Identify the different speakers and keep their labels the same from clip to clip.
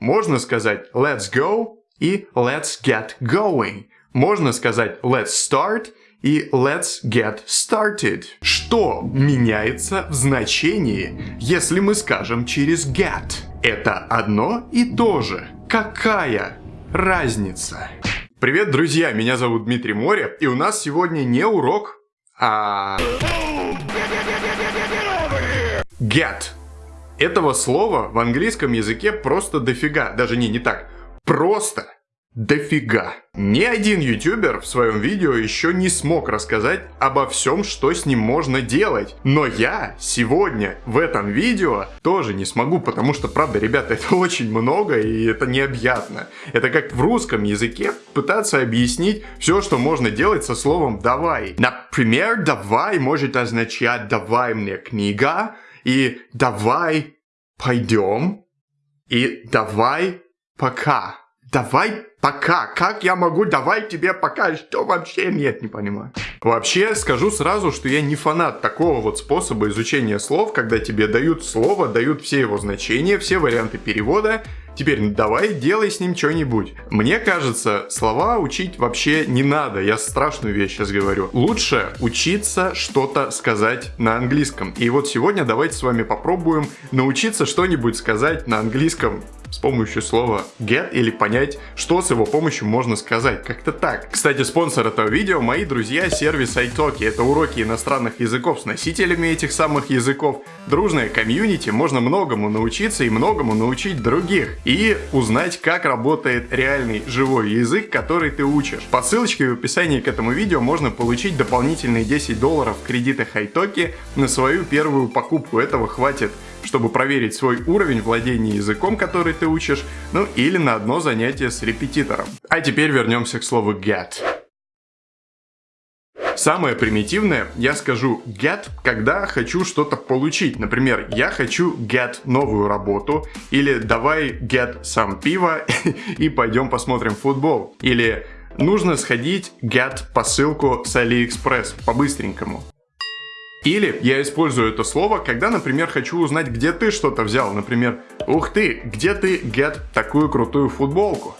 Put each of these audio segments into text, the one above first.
Speaker 1: Можно сказать let's go и let's get going. Можно сказать let's start и let's get started. Что меняется в значении, если мы скажем через get? Это одно и то же. Какая разница? Привет, друзья, меня зовут Дмитрий Море, и у нас сегодня не урок, а... Get. Этого слова в английском языке просто дофига. Даже не, не так. Просто дофига. Ни один ютубер в своем видео еще не смог рассказать обо всем, что с ним можно делать. Но я сегодня в этом видео тоже не смогу, потому что, правда, ребята, это очень много и это необъятно. Это как в русском языке пытаться объяснить все, что можно делать со словом «давай». Например, «давай» может означать «давай мне книга» и «давай пойдем» и «давай пока». Давай пока. Как я могу давай тебе пока? Что вообще нет, не понимаю. Вообще, скажу сразу, что я не фанат такого вот способа изучения слов, когда тебе дают слово, дают все его значения, все варианты перевода, Теперь давай делай с ним что-нибудь. Мне кажется, слова учить вообще не надо. Я страшную вещь сейчас говорю. Лучше учиться что-то сказать на английском. И вот сегодня давайте с вами попробуем научиться что-нибудь сказать на английском с помощью слова get или понять, что с его помощью можно сказать. Как-то так. Кстати, спонсор этого видео мои друзья сервис iTalki. Это уроки иностранных языков с носителями этих самых языков. Дружная комьюнити, можно многому научиться и многому научить других. И узнать, как работает реальный живой язык, который ты учишь. По ссылочке в описании к этому видео можно получить дополнительные 10 долларов кредита iTalki на свою первую покупку. Этого хватит чтобы проверить свой уровень владения языком, который ты учишь, ну или на одно занятие с репетитором. А теперь вернемся к слову get. Самое примитивное, я скажу get, когда хочу что-то получить. Например, я хочу get новую работу, или давай get сам пиво и пойдем посмотрим футбол. Или нужно сходить get посылку с AliExpress по-быстренькому. Или я использую это слово, когда, например, хочу узнать, где ты что-то взял. Например, ух ты, где ты, get, такую крутую футболку?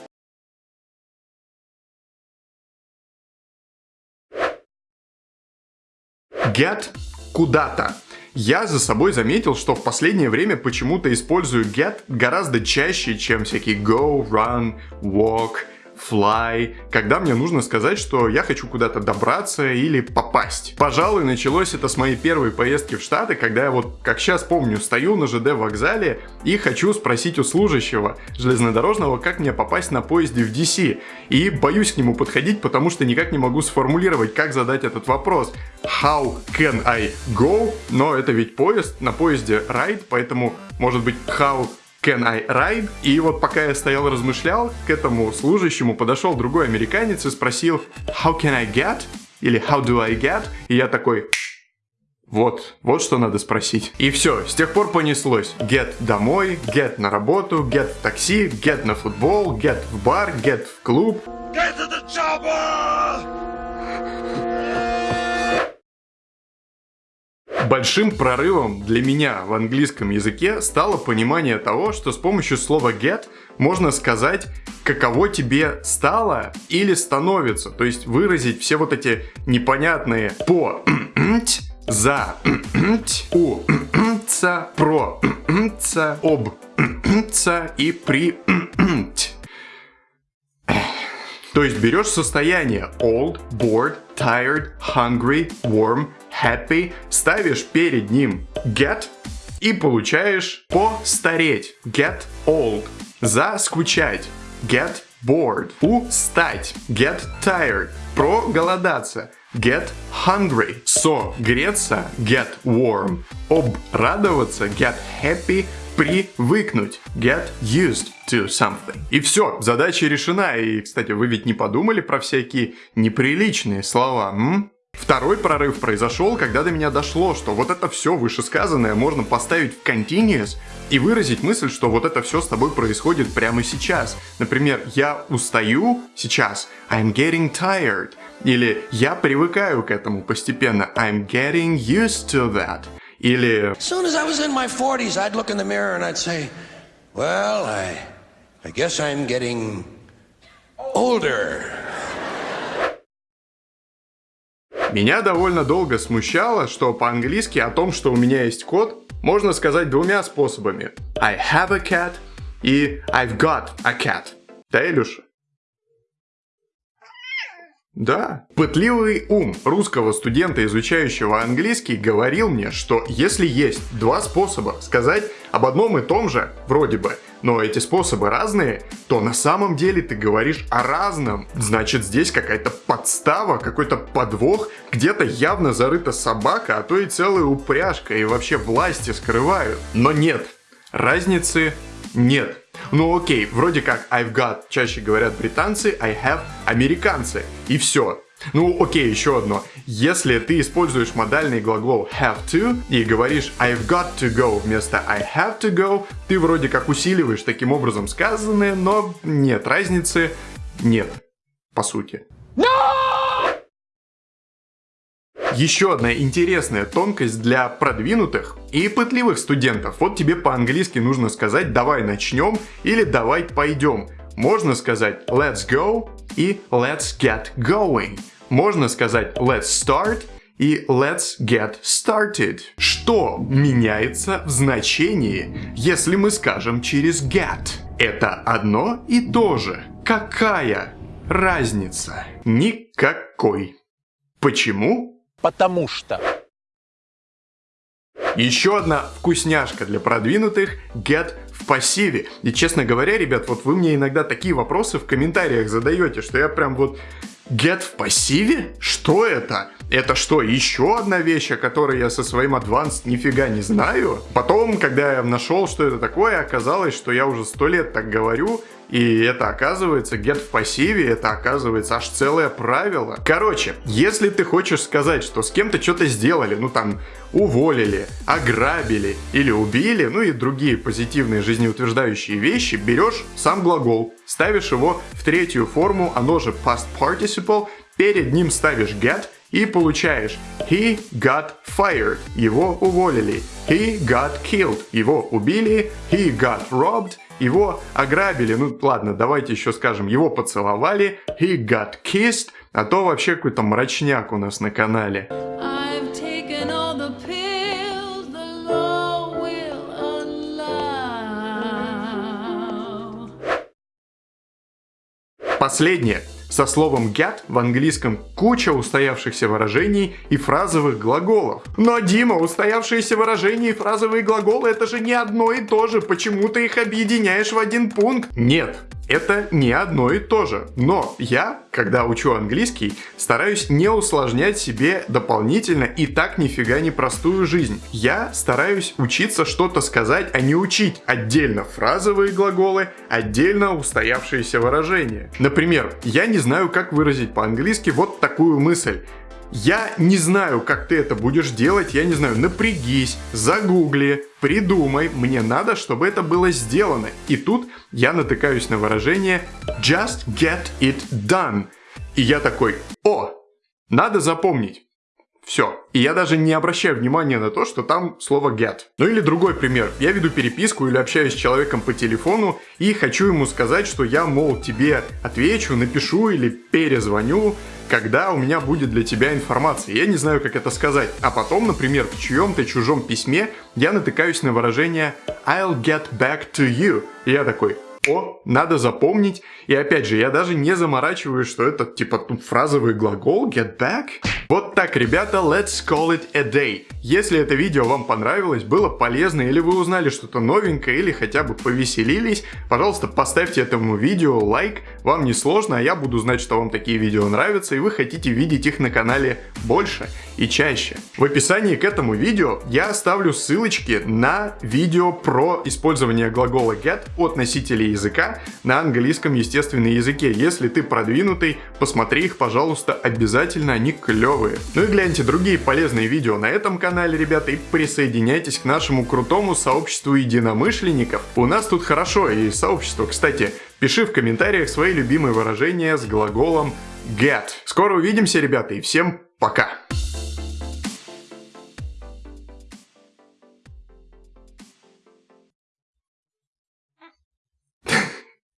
Speaker 1: Get куда-то. Я за собой заметил, что в последнее время почему-то использую get гораздо чаще, чем всякие go, run, walk, fly, когда мне нужно сказать, что я хочу куда-то добраться или попасть. Пожалуй, началось это с моей первой поездки в Штаты, когда я вот, как сейчас помню, стою на ЖД вокзале и хочу спросить у служащего железнодорожного, как мне попасть на поезде в DC. И боюсь к нему подходить, потому что никак не могу сформулировать, как задать этот вопрос. How can I go? Но это ведь поезд, на поезде ride, поэтому может быть how Can I ride? И вот пока я стоял размышлял, к этому служащему подошел другой американец и спросил How can I get? Или How do I get? И я такой вот, вот что надо спросить. И все, с тех пор понеслось. Get домой, get на работу, get в такси, get на футбол, get в бар, get в клуб. Get to the chopper! Большим прорывом для меня в английском языке стало понимание того, что с помощью слова get можно сказать, каково тебе стало или становится. То есть выразить все вот эти непонятные по за у про об и при то есть берешь состояние old, bored, tired, hungry, warm, happy, ставишь перед ним get и получаешь постареть, get old, заскучать, get bored, устать, get tired, проголодаться, get hungry, согреться, get warm, обрадоваться, get happy, привыкнуть, get used to something. И все, задача решена. И, кстати, вы ведь не подумали про всякие неприличные слова, м? Второй прорыв произошел, когда до меня дошло, что вот это все вышесказанное можно поставить в continuous и выразить мысль, что вот это все с тобой происходит прямо сейчас. Например, я устаю сейчас, I'm getting tired. Или я привыкаю к этому постепенно, I'm getting used to that. Или... As soon as I was in my 40s, I'd look in the mirror and I'd say, well, I
Speaker 2: I guess I'm getting older.
Speaker 1: Меня довольно долго смущало, что по-английски о том, что у меня есть кот, можно сказать двумя способами. I have a cat и I've got a cat. Да, Илюша? Да. Пытливый ум русского студента, изучающего английский, говорил мне, что если есть два способа сказать об одном и том же, вроде бы, но эти способы разные, то на самом деле ты говоришь о разном. Значит, здесь какая-то подстава, какой-то подвох, где-то явно зарыта собака, а то и целая упряжка, и вообще власти скрывают. Но нет, разницы нет. Ну окей, вроде как I've got чаще говорят британцы, I have американцы. И все. Ну окей, еще одно. Если ты используешь модальный глагол have to и говоришь I've got to go вместо I have to go, ты вроде как усиливаешь таким образом сказанное, но нет, разницы нет, по сути. Еще одна интересная тонкость для продвинутых и пытливых студентов. Вот тебе по-английски нужно сказать «давай начнем» или «давай пойдем». Можно сказать «let's go» и «let's get going». Можно сказать «let's start» и «let's get started». Что меняется в значении, если мы скажем через get? Это одно и то же. Какая разница? Никакой. Почему?
Speaker 3: Потому что.
Speaker 1: Еще одна вкусняшка для продвинутых – get в пассиве. И честно говоря, ребят, вот вы мне иногда такие вопросы в комментариях задаете, что я прям вот Get в пассиве? Что это? Это что, еще одна вещь, о которой я со своим Advanced нифига не знаю? Потом, когда я нашел, что это такое, оказалось, что я уже сто лет так говорю, и это оказывается, get в пассиве, это оказывается аж целое правило. Короче, если ты хочешь сказать, что с кем-то что-то сделали, ну там, уволили, ограбили или убили, ну и другие позитивные жизнеутверждающие вещи, берешь сам глагол, ставишь его в третью форму, оно же past participle, перед ним ставишь get, и получаешь He got fired, его уволили. He got killed, его убили. He got robbed, его ограбили. Ну ладно, давайте еще скажем, его поцеловали. He got kissed, а то вообще какой-то мрачняк у нас на канале. Последнее. Со словом get в английском куча устоявшихся выражений и фразовых глаголов. Но, Дима, устоявшиеся выражения и фразовые глаголы это же не одно и то же. Почему ты их объединяешь в один пункт? Нет, это не одно и то же. Но я, когда учу английский, стараюсь не усложнять себе дополнительно и так нифига не простую жизнь. Я стараюсь учиться что-то сказать, а не учить отдельно фразовые глаголы, отдельно устоявшиеся выражения. Например, я не знаю, как выразить по-английски вот такую мысль. Я не знаю, как ты это будешь делать, я не знаю, напрягись, загугли, придумай, мне надо, чтобы это было сделано. И тут я натыкаюсь на выражение just get it done. И я такой, о, надо запомнить. Все. И я даже не обращаю внимания на то, что там слово get. Ну или другой пример. Я веду переписку или общаюсь с человеком по телефону и хочу ему сказать, что я, мол, тебе отвечу, напишу или перезвоню, когда у меня будет для тебя информация. Я не знаю, как это сказать. А потом, например, в чьем-то чужом письме я натыкаюсь на выражение I'll get back to you. И я такой, о, надо запомнить. И опять же, я даже не заморачиваюсь, что это типа тут фразовый глагол get back. Вот так, ребята, let's call it a day. Если это видео вам понравилось, было полезно, или вы узнали что-то новенькое, или хотя бы повеселились, пожалуйста, поставьте этому видео лайк. Вам не сложно, а я буду знать, что вам такие видео нравятся, и вы хотите видеть их на канале больше и чаще. В описании к этому видео я оставлю ссылочки на видео про использование глагола get от носителей языка на английском естественном языке. Если ты продвинутый, посмотри их, пожалуйста, обязательно, они клевые. Ну и гляньте другие полезные видео на этом канале, ребята, и присоединяйтесь к нашему крутому сообществу единомышленников. У нас тут хорошо, и сообщество, кстати, пиши в комментариях свои любимые выражения с глаголом get. Скоро увидимся, ребята, и всем пока!